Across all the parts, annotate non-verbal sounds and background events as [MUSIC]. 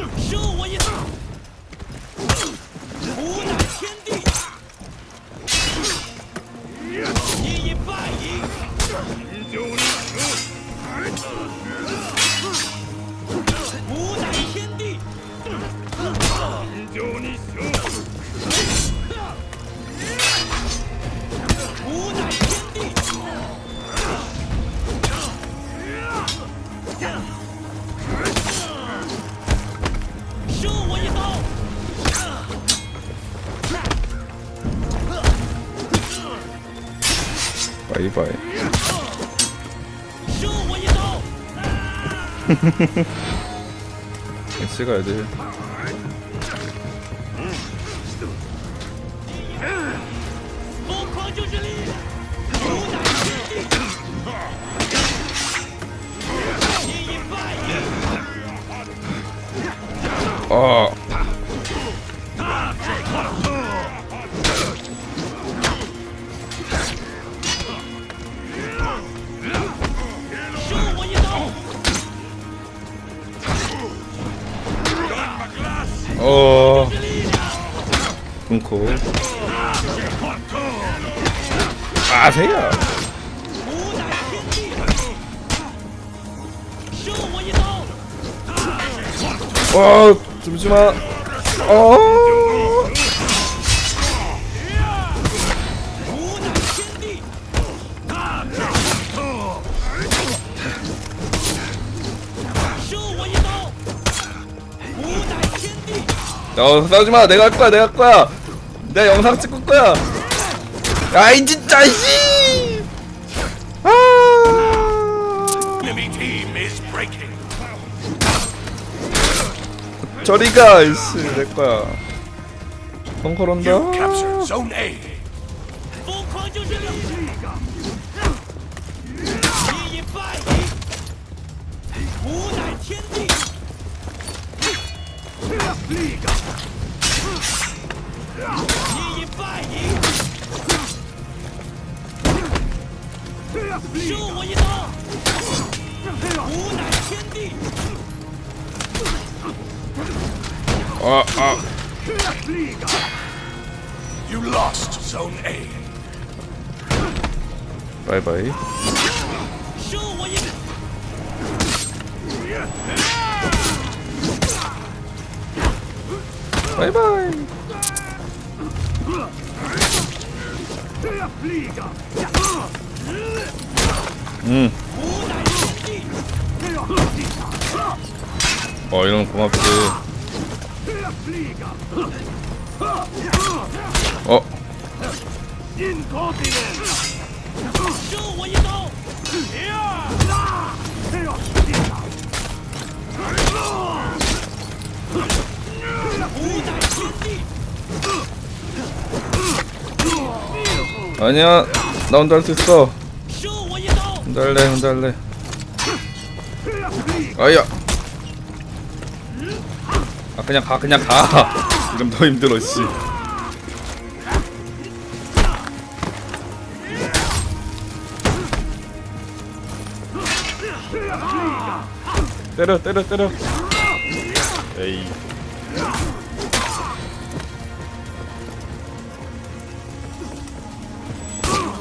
Shoot! 一摆！收我一刀！你吃个这些。疯狂就是力量，主宰！一！哦。 어. 끊고. 아세요. 어, 잠시만. 어. 어, 싸우지 마. 내가 할 거야 내가 할 거야. 내가 영상 찍을 거야. 야이 진짜 씨 아. 저리가 이씨 내 거야. 펑커런다 立你已败你收我一刀无乃天地啊啊立 youlostzonea 我一 바이바이. 음. 어 이런 고맙지. 어. 어. 아니야 나 혼자 할 수 있어. 혼자 할래 혼자 할래. 아야. 아 그냥 가 그냥 가. [LAUGHS] 지금 더 힘들어 씨. 때려 때려 때려. 에이.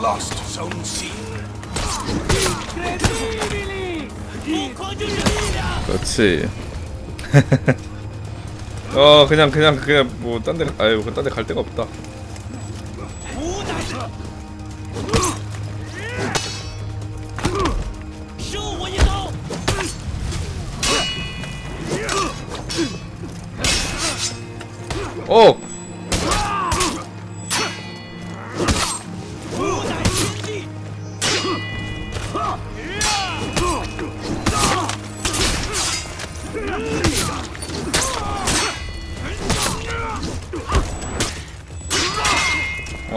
lost his own seed. 그렇지. [LAUGHS] 어 그냥 그냥 그냥 뭐 딴데 아유 그 딴데 갈 데가 없다. 어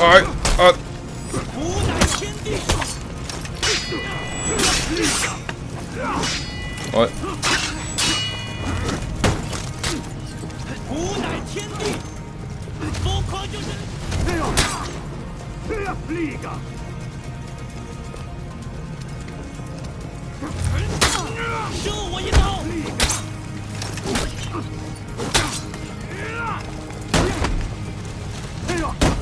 哎，哎，无在天地上。哎。无在天地，不可就是。这样，这样，立个。射我一刀！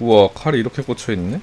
우와 칼이 이렇게 꽂혀있네?